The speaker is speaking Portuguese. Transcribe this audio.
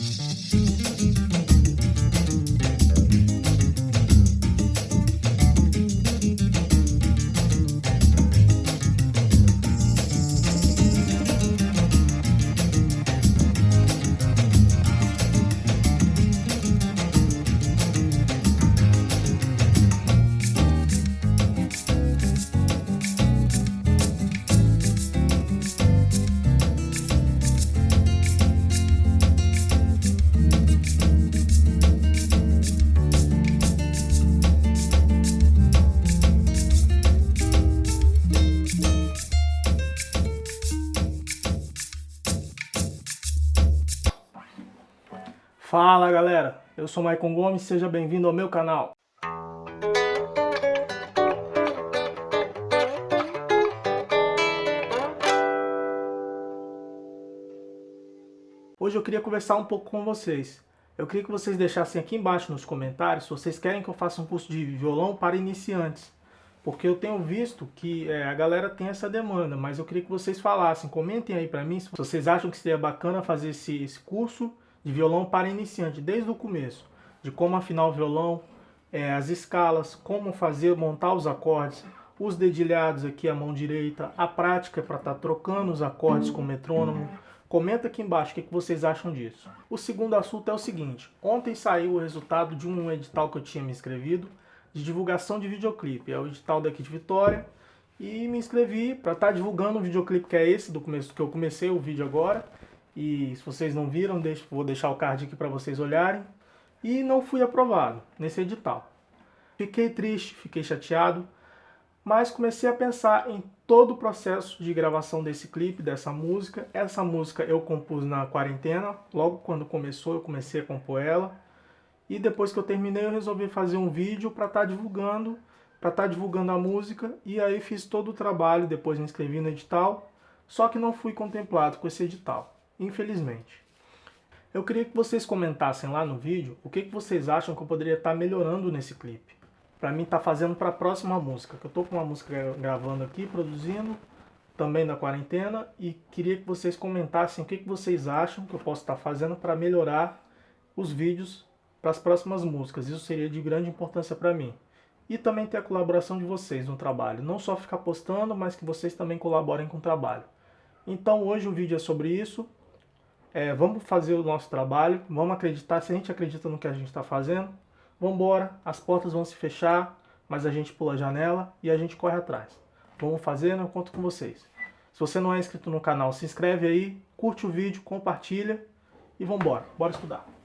Música Fala galera, eu sou Maicon Gomes, seja bem-vindo ao meu canal. Hoje eu queria conversar um pouco com vocês. Eu queria que vocês deixassem aqui embaixo nos comentários se vocês querem que eu faça um curso de violão para iniciantes. Porque eu tenho visto que é, a galera tem essa demanda, mas eu queria que vocês falassem, comentem aí para mim se vocês acham que seria bacana fazer esse, esse curso de violão para iniciante, desde o começo, de como afinar o violão, é, as escalas, como fazer, montar os acordes, os dedilhados aqui à mão direita, a prática para estar tá trocando os acordes com o metrônomo. Comenta aqui embaixo o que, que vocês acham disso. O segundo assunto é o seguinte, ontem saiu o resultado de um edital que eu tinha me inscrevido, de divulgação de videoclipe, é o edital daqui de Vitória, e me inscrevi para estar tá divulgando o videoclipe que é esse, do começo que eu comecei o vídeo agora, e se vocês não viram, deixo, vou deixar o card aqui para vocês olharem. E não fui aprovado nesse edital. Fiquei triste, fiquei chateado, mas comecei a pensar em todo o processo de gravação desse clipe, dessa música. Essa música eu compus na quarentena, logo quando começou eu comecei a compor ela. E depois que eu terminei eu resolvi fazer um vídeo para estar tá divulgando, para estar tá divulgando a música. E aí fiz todo o trabalho, depois me inscrevi no edital, só que não fui contemplado com esse edital infelizmente. Eu queria que vocês comentassem lá no vídeo o que, que vocês acham que eu poderia estar melhorando nesse clipe. Para mim tá fazendo para a próxima música, que eu estou com uma música gravando aqui, produzindo, também na quarentena, e queria que vocês comentassem o que, que vocês acham que eu posso estar fazendo para melhorar os vídeos para as próximas músicas. Isso seria de grande importância para mim. E também ter a colaboração de vocês no trabalho. Não só ficar postando, mas que vocês também colaborem com o trabalho. Então hoje o vídeo é sobre isso é, vamos fazer o nosso trabalho, vamos acreditar, se a gente acredita no que a gente está fazendo, vamos embora, as portas vão se fechar, mas a gente pula a janela e a gente corre atrás. Vamos fazendo, eu conto com vocês. Se você não é inscrito no canal, se inscreve aí, curte o vídeo, compartilha e vamos embora, bora estudar.